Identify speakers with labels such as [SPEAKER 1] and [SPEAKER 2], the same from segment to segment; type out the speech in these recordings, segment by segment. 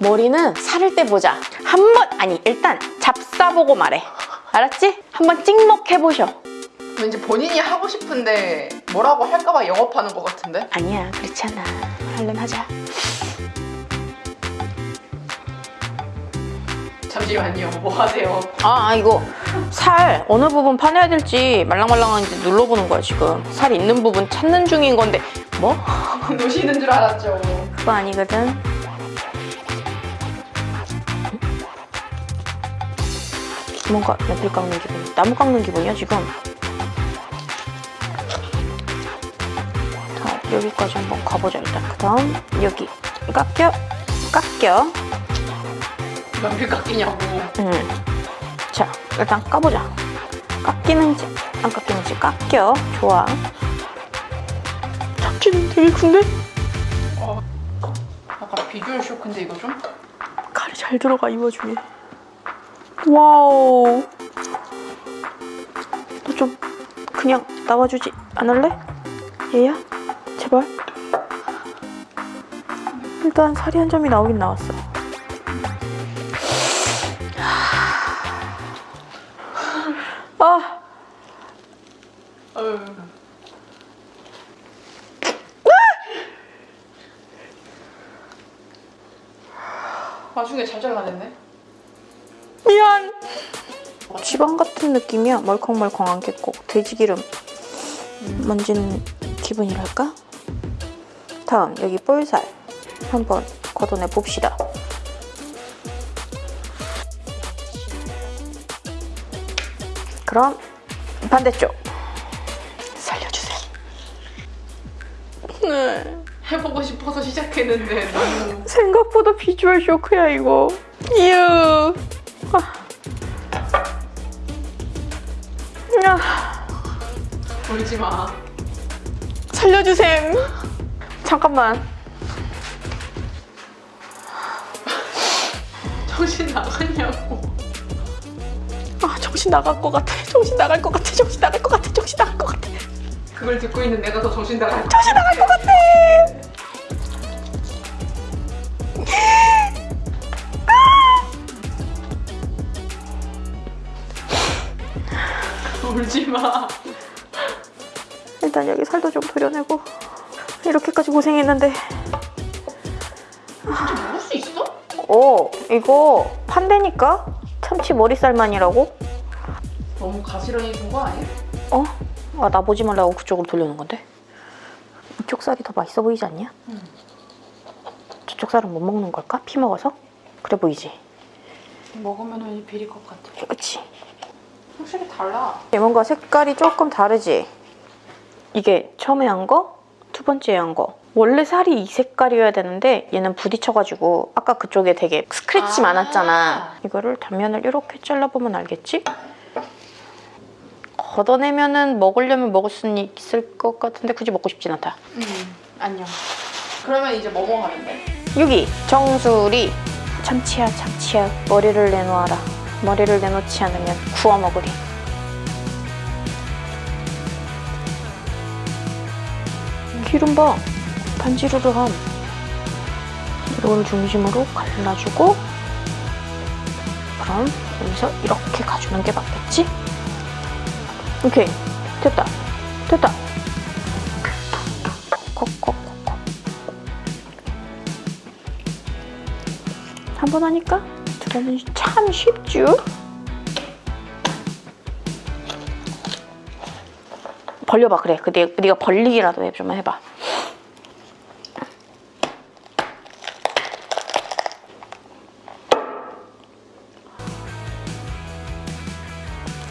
[SPEAKER 1] 머리는 살을 때 보자. 한 번 아니 일단 잡사보고 말해. 알았지? 한번 찍먹해보셔.
[SPEAKER 2] 왠지 본인이 하고 싶은데 뭐라고 할까봐 영업하는 것 같은데?
[SPEAKER 1] 아니야 그렇지 않아. 얼른 하자.
[SPEAKER 2] 잠시만요. 뭐 하세요?
[SPEAKER 1] 아 아, 이거 살 어느 부분 파내야 될지 말랑말랑한지 눌러보는 거야 지금. 살 있는 부분 찾는 중인 건데 뭐?
[SPEAKER 2] 노시는 줄 알았죠.
[SPEAKER 1] 그거 아니거든. 뭔가 연필 깎는 기분, 나무 깎는 기분이야 지금. 자 여기까지 한번 가보자 일단. 그 다음 여기 깎여, 깎여.
[SPEAKER 2] 연필 깎이냐고.
[SPEAKER 1] 음. 자 일단 까보자. 깎이는지 안 깎이는지 깎여. 좋아. 잡지는 되게 큰데?
[SPEAKER 2] 어. 약간 비주얼 쇼크인데 이거 좀?
[SPEAKER 1] 칼이 잘 들어가 이 와중에 와우 너 좀 그냥 나와주지 않을래? 얘야? 제발 일단 살이 한 점이 나오긴 나왔어 아.
[SPEAKER 2] 나중에 잘 잘라냈네.
[SPEAKER 1] 미안 지방 같은 느낌이야. 멀컹멀컹한 게 꼭 돼지기름 만지는 기분이랄까? 다음 여기 볼살 한번 걷어내 봅시다. 그럼 반대쪽 살려주세요. 네
[SPEAKER 2] 해보고 싶어서 시작했는데 너무
[SPEAKER 1] 생각보다 비주얼 쇼크야 이거. 이유.
[SPEAKER 2] 울지 마.
[SPEAKER 1] 살려주셈. 잠깐만.
[SPEAKER 2] 정신 나갔냐고.
[SPEAKER 1] 아 정신 나갈 것 같아. 정신 나갈 것 같아. 정신 나갈 것 같아. 정신 나갈 것 같아.
[SPEAKER 2] 그걸 듣고 있는 내가 더 정신 나갈
[SPEAKER 1] 정신 나갈 것 같아
[SPEAKER 2] 울지 마.
[SPEAKER 1] 일단 여기 살도 좀 도려내고 이렇게까지 고생했는데
[SPEAKER 2] 진짜 먹을 수 있어?
[SPEAKER 1] 어 이거 판대니까 참치 머리살만이라고?
[SPEAKER 2] 너무 가시런히 준거 아니야?
[SPEAKER 1] 어? 아, 나 보지 말라고 그쪽으로 돌려놓은 건데? 이쪽 살이 더 맛있어 보이지 않냐?
[SPEAKER 2] 응.
[SPEAKER 1] 저쪽 살은 못 먹는 걸까? 피 먹어서? 그래 보이지?
[SPEAKER 2] 먹으면 왠지 비릴 것 같아.
[SPEAKER 1] 그치?
[SPEAKER 2] 확실히 달라.
[SPEAKER 1] 뭔가 색깔이 조금 다르지? 이게 처음에 한 거, 두 번째 한 거. 원래 살이 이 색깔이어야 되는데 얘는 부딪혀가지고 아까 그쪽에 되게 스크래치
[SPEAKER 2] 아.
[SPEAKER 1] 많았잖아. 이거를 단면을 이렇게 잘라보면 알겠지? 걷어내면 은 먹으려면 먹을 수는 있을 것 같은데 굳이 먹고 싶진 않다.
[SPEAKER 2] 응. 안녕. 그러면 이제 뭐 먹으면 돼?
[SPEAKER 1] 여기 정수리 참치야 참치야 머리를 내놓아라 머리를 내놓지 않으면 구워 먹으리. 기름 봐. 반지르르 함. 이걸 중심으로 갈라주고 그럼 여기서 이렇게 가주는 게 맞겠지? 오케이. 됐다. 됐다. 콕콕콕콕. 한 번 하니까 두 번은 참 쉽죠? 벌려봐 그래 그 네, 네가 벌리기라도 해, 좀 해봐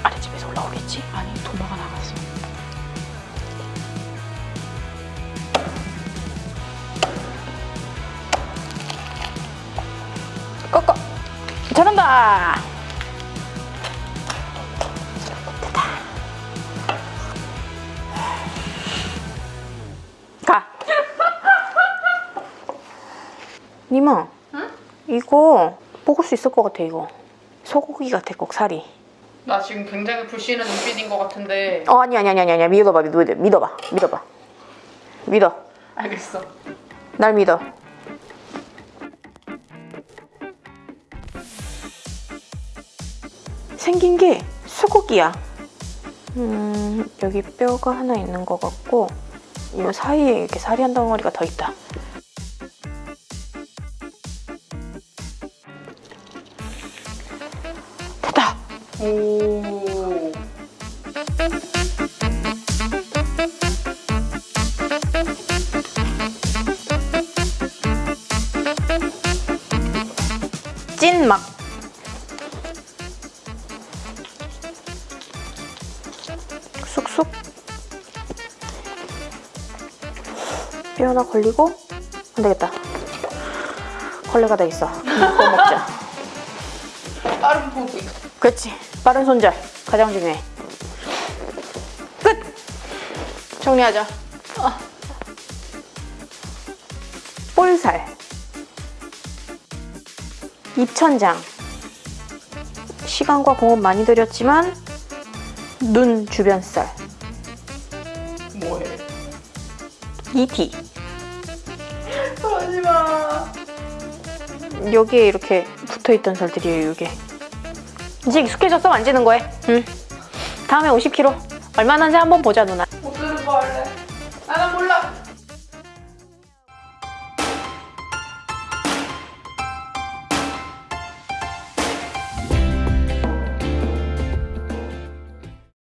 [SPEAKER 1] 아랫집에서 올라오겠지?
[SPEAKER 2] 아니 도마가 나갔어.
[SPEAKER 1] 잘한다. 가. 니마
[SPEAKER 2] 응?
[SPEAKER 1] 이거 먹을 수 있을 것 같아 이거. 소고기 같아 꼭 살이.
[SPEAKER 2] 나 지금 굉장히 불씨는 눈빛인 것 같은데.
[SPEAKER 1] 어 아니 아니 아니 아니 믿어봐 믿어봐 믿어봐. 믿어봐. 믿어.
[SPEAKER 2] 알겠어.
[SPEAKER 1] 날 믿어 생긴 게 수국이야. 음, 여기 뼈가 하나 있는 것 같고 이 사이에 이렇게 살이 한 덩어리가 더 있다. 됐다.
[SPEAKER 2] 오.
[SPEAKER 1] 찐 막. 쑥쑥. 뼈 하나 걸리고 안 되겠다. 걸레가 돼 있어. 이거 먹자.
[SPEAKER 2] 빠른 포기.
[SPEAKER 1] 그렇지. 빠른 손절. 가장 중요해. 끝! 정리하자. 아. 볼살. 입천장. 시간과 공업 많이 들였지만 눈 주변 살.
[SPEAKER 2] 뭐해?
[SPEAKER 1] 이티.
[SPEAKER 2] 그러지 마.
[SPEAKER 1] 여기에 이렇게 붙어있던 살들이에요, 이게. 이제 익숙해졌어, 만지는 거에. 응. 다음에 50kg. 얼마나인지 한번 보자, 누나.